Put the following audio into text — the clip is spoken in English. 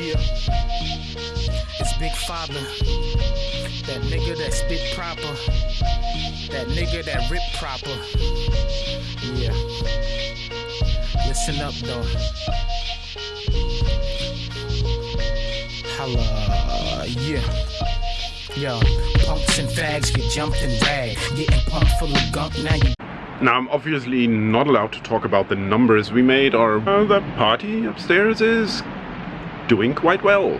Yeah. It's Big Father. That nigga that spit proper. That nigga that rip proper. Yeah. Listen up though. Holla, yeah. Yo, punks and fags get jumped and dragged. Getting pumped full of gunk, now you Now, I'm obviously not allowed to talk about the numbers we made or the party upstairs is doing quite well.